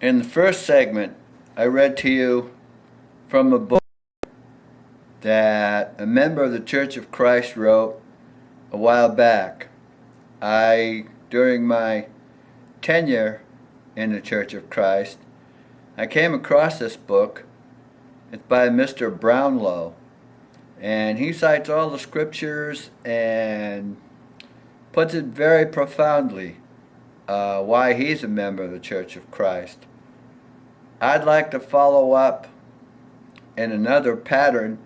In the first segment, I read to you from a book that a member of the Church of Christ wrote a while back. I, during my tenure in the Church of Christ, I came across this book. It's by Mr. Brownlow. And he cites all the scriptures and puts it very profoundly uh, why he's a member of the Church of Christ. I'd like to follow up in another pattern,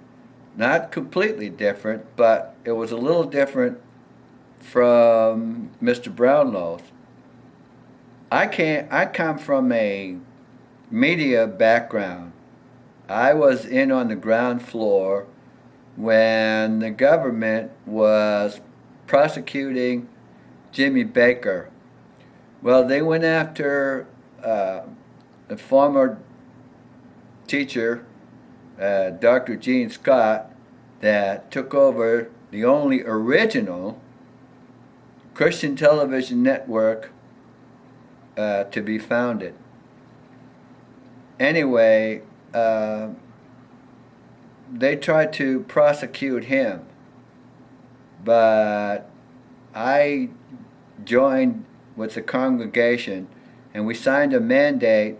not completely different, but it was a little different from Mr. Brownlow's. I can't. I come from a media background. I was in on the ground floor when the government was prosecuting Jimmy Bakker. Well, they went after uh, a former teacher, uh, Dr. Gene Scott, that took over the only original Christian television network uh, to be founded. Anyway, uh, they tried to prosecute him, but I joined with the congregation and we signed a mandate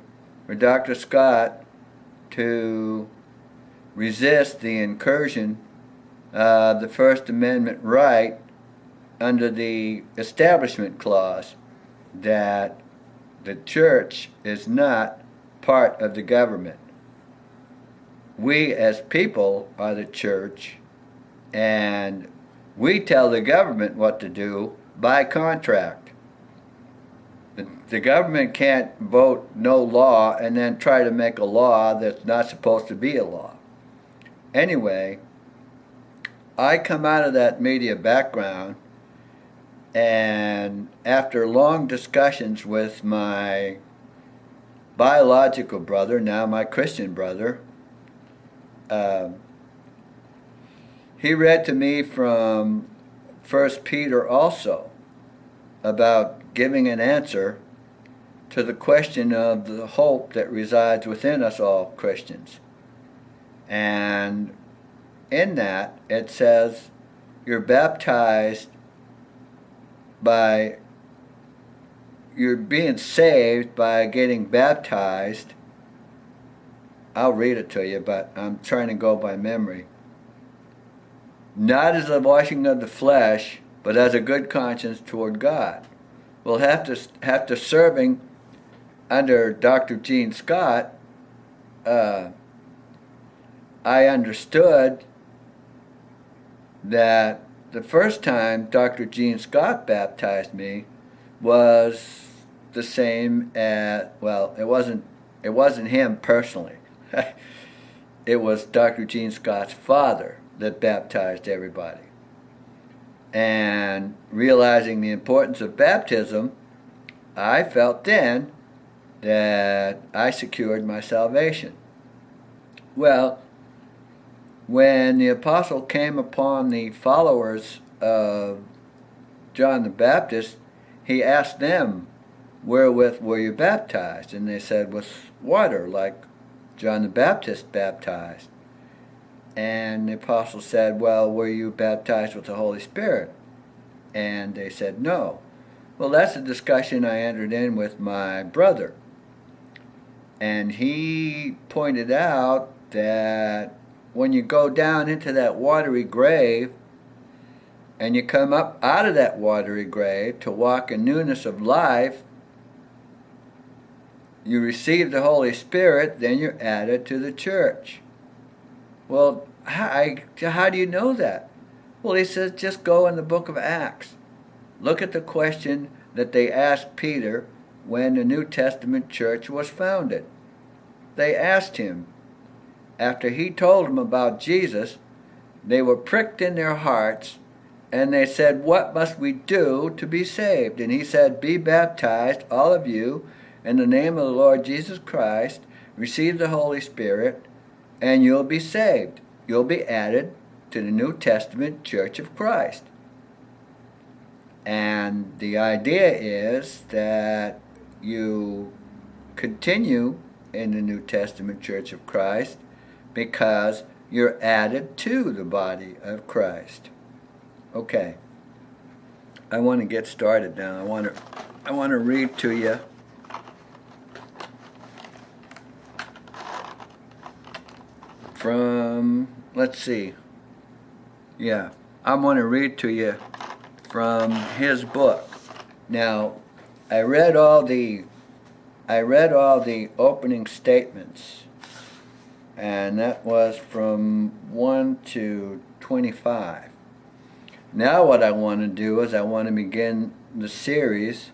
for Dr. Scott to resist the incursion of the First Amendment right under the Establishment Clause that the church is not part of the government. We as people are the church and we tell the government what to do by contract. The, the government can't vote no law and then try to make a law that's not supposed to be a law. Anyway, I come out of that media background and after long discussions with my biological brother, now my Christian brother, uh, he read to me from First Peter also about giving an answer to the question of the hope that resides within us all Christians. And in that, it says, you're baptized by, you're being saved by getting baptized. I'll read it to you, but I'm trying to go by memory. Not as a washing of the flesh, but as a good conscience toward God. Well, after, after serving under Dr. Gene Scott, uh, I understood that the first time Dr. Gene Scott baptized me was the same as well it wasn't it wasn't him personally it was Dr. Gene Scott's father that baptized everybody and realizing the importance of baptism I felt then that I secured my salvation well when the apostle came upon the followers of John the Baptist, he asked them, Wherewith were you baptized? And they said, With water, like John the Baptist baptized. And the apostle said, Well, were you baptized with the Holy Spirit? And they said, No. Well, that's a discussion I entered in with my brother. And he pointed out that when you go down into that watery grave and you come up out of that watery grave to walk in newness of life, you receive the Holy Spirit, then you're added to the church. Well, how, how do you know that? Well, he says just go in the book of Acts. Look at the question that they asked Peter when the New Testament church was founded. They asked him, after he told them about Jesus, they were pricked in their hearts and they said, What must we do to be saved? And he said, Be baptized, all of you, in the name of the Lord Jesus Christ, receive the Holy Spirit, and you'll be saved. You'll be added to the New Testament Church of Christ. And the idea is that you continue in the New Testament Church of Christ because you're added to the body of Christ. Okay. I want to get started now. I want to I want to read to you from let's see. Yeah, I want to read to you from his book. Now, I read all the I read all the opening statements and that was from 1 to 25. Now what I want to do is I want to begin the series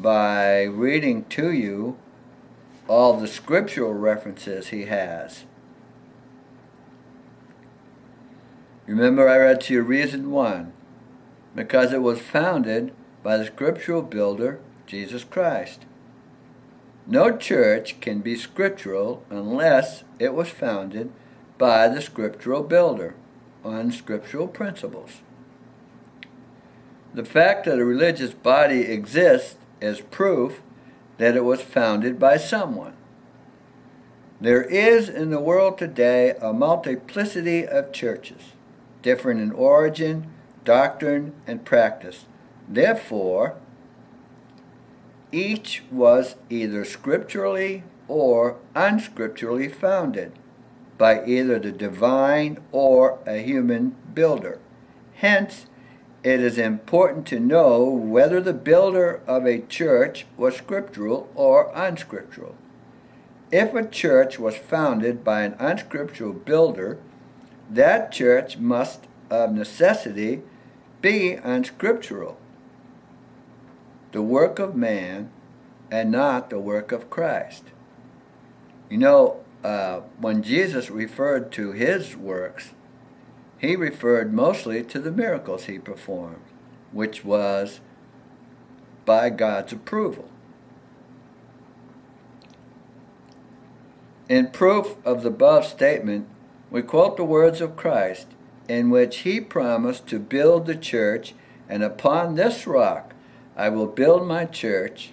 by reading to you all the scriptural references he has. Remember I read to you reason 1, because it was founded by the scriptural builder, Jesus Christ. No church can be scriptural unless it was founded by the scriptural builder on scriptural principles. The fact that a religious body exists is proof that it was founded by someone. There is in the world today a multiplicity of churches, different in origin, doctrine, and practice. Therefore, each was either scripturally or unscripturally founded by either the divine or a human builder. Hence, it is important to know whether the builder of a church was scriptural or unscriptural. If a church was founded by an unscriptural builder, that church must of necessity be unscriptural the work of man and not the work of Christ. You know, uh, when Jesus referred to his works, he referred mostly to the miracles he performed, which was by God's approval. In proof of the above statement, we quote the words of Christ, in which he promised to build the church, and upon this rock I will build my church,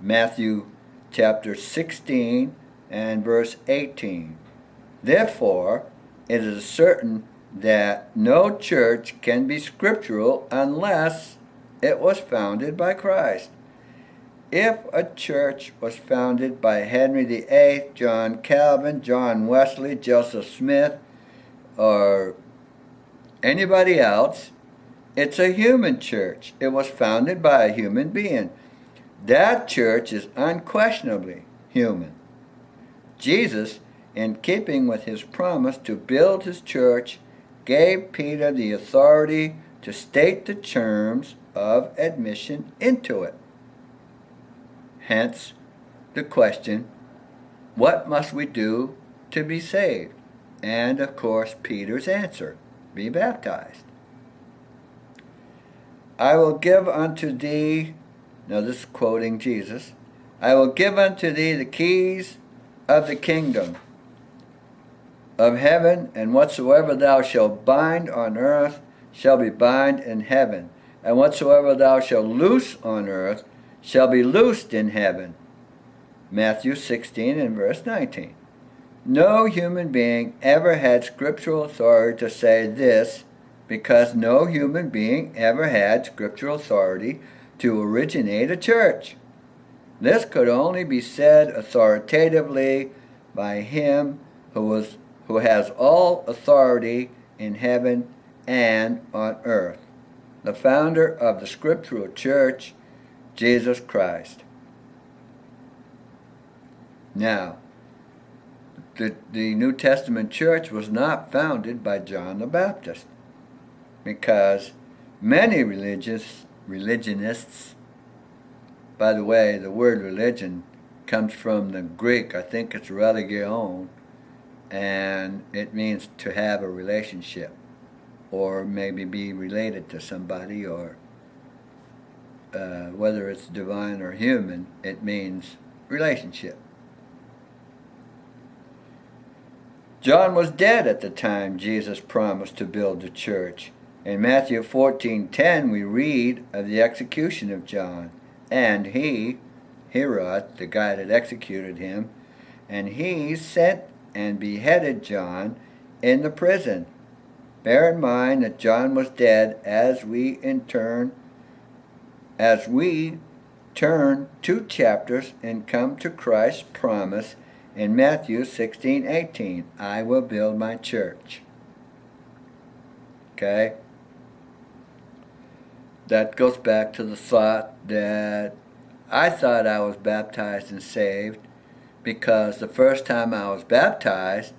Matthew chapter 16 and verse 18. Therefore, it is certain that no church can be scriptural unless it was founded by Christ. If a church was founded by Henry VIII, John Calvin, John Wesley, Joseph Smith, or anybody else, it's a human church. It was founded by a human being. That church is unquestionably human. Jesus, in keeping with his promise to build his church, gave Peter the authority to state the terms of admission into it. Hence, the question, what must we do to be saved? And, of course, Peter's answer, be baptized. I will give unto thee, now this is quoting Jesus, I will give unto thee the keys of the kingdom of heaven, and whatsoever thou shalt bind on earth shall be bind in heaven, and whatsoever thou shalt loose on earth shall be loosed in heaven. Matthew 16 and verse 19. No human being ever had scriptural authority to say this because no human being ever had scriptural authority to originate a church. This could only be said authoritatively by him who, was, who has all authority in heaven and on earth, the founder of the scriptural church, Jesus Christ. Now, the, the New Testament church was not founded by John the Baptist because many religious religionists, by the way, the word religion comes from the Greek, I think it's religion, and it means to have a relationship or maybe be related to somebody or uh, whether it's divine or human, it means relationship. John was dead at the time Jesus promised to build the church. In Matthew 14:10 we read of the execution of John, and he, Herod, the guy that executed him, and he sent and beheaded John in the prison. Bear in mind that John was dead as we in turn as we turn two chapters and come to Christ's promise in Matthew 16, 18. I will build my church. Okay? That goes back to the thought that I thought I was baptized and saved because the first time I was baptized,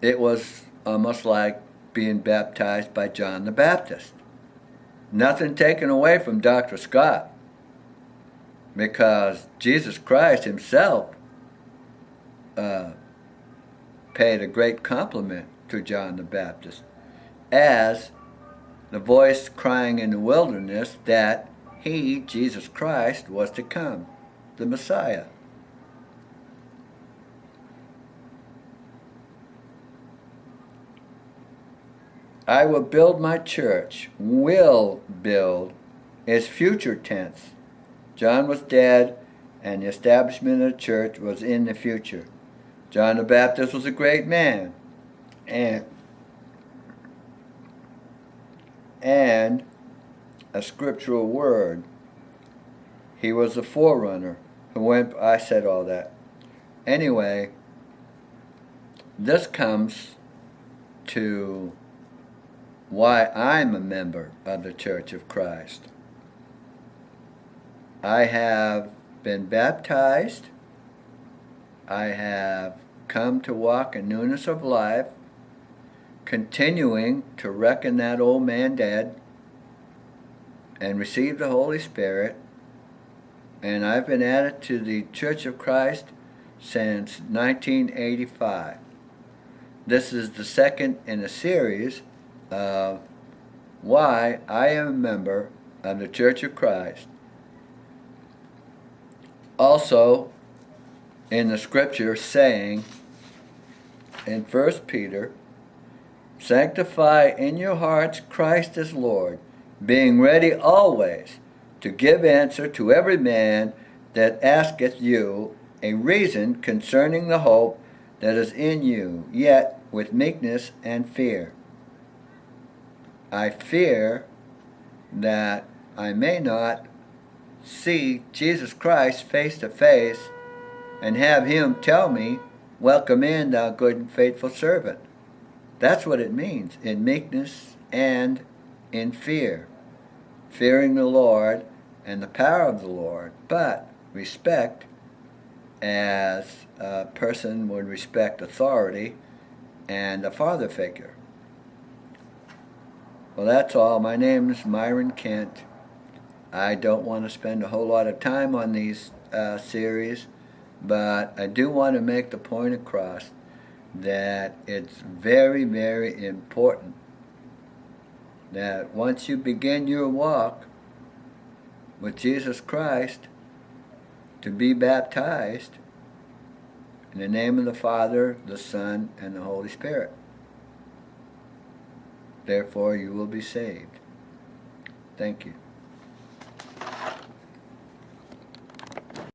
it was almost like being baptized by John the Baptist. Nothing taken away from Dr. Scott because Jesus Christ himself uh, paid a great compliment to John the Baptist as the voice crying in the wilderness that he, Jesus Christ, was to come, the Messiah. I will build my church. Will build is future tense. John was dead, and the establishment of the church was in the future. John the Baptist was a great man, and and a scriptural word. He was the forerunner who went. I said all that. Anyway, this comes to why I'm a member of the Church of Christ. I have been baptized. I have come to walk in newness of life, continuing to reckon that old man dead and receive the Holy Spirit. And I've been added to the Church of Christ since 1985. This is the second in a series of why I am a member of the Church of Christ. Also, in the scripture saying in 1 Peter, Sanctify in your hearts Christ as Lord, being ready always to give answer to every man that asketh you a reason concerning the hope that is in you, yet with meekness and fear. I fear that I may not see Jesus Christ face to face and have him tell me, Welcome in, thou good and faithful servant. That's what it means in meekness and in fear. Fearing the Lord and the power of the Lord, but respect as a person would respect authority and a father figure. Well, that's all. My name is Myron Kent. I don't want to spend a whole lot of time on these uh, series, but I do want to make the point across that it's very, very important that once you begin your walk with Jesus Christ, to be baptized in the name of the Father, the Son, and the Holy Spirit. Therefore, you will be saved. Thank you.